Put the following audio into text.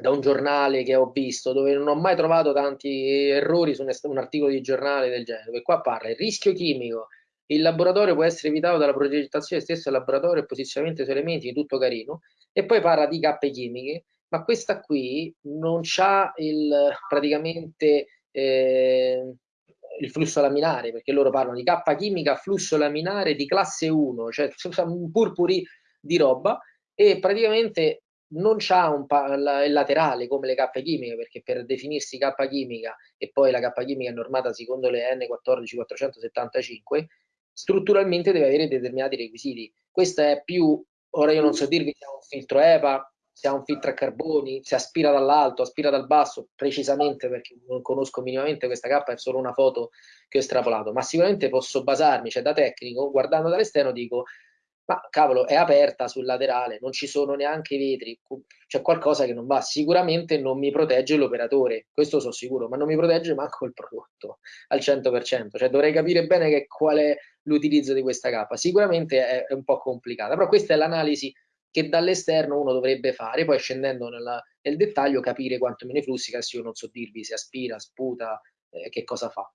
da un giornale che ho visto, dove non ho mai trovato tanti errori su un articolo di giornale del genere, dove qua parla il rischio chimico, il laboratorio può essere evitato dalla progettazione stessa del laboratorio e posizionamento su elementi, tutto carino, e poi parla di cappe chimiche, ma questa qui non c'ha il praticamente eh, il flusso laminare, perché loro parlano di cappa chimica, flusso laminare di classe 1, cioè un purpuri di roba, e praticamente non un il laterale come le cappe chimiche, perché per definirsi cappa chimica e poi la cappa chimica è normata secondo le N14475, strutturalmente deve avere determinati requisiti. Questo è più, ora io non so dirvi se è un filtro EPA, se ha un filtro a carboni, se aspira dall'alto, aspira dal basso, precisamente perché non conosco minimamente questa cappa, è solo una foto che ho estrapolato, ma sicuramente posso basarmi, cioè da tecnico, guardando dall'esterno dico ma cavolo, è aperta sul laterale, non ci sono neanche i vetri, c'è qualcosa che non va. Sicuramente non mi protegge l'operatore, questo sono sicuro, ma non mi protegge manco il prodotto al 100%, cioè dovrei capire bene che qual è l'utilizzo di questa cappa. Sicuramente è, è un po' complicata, però questa è l'analisi che dall'esterno uno dovrebbe fare, poi scendendo nella, nel dettaglio capire quanto me ne flussi, adesso io non so dirvi se aspira, sputa, eh, che cosa fa.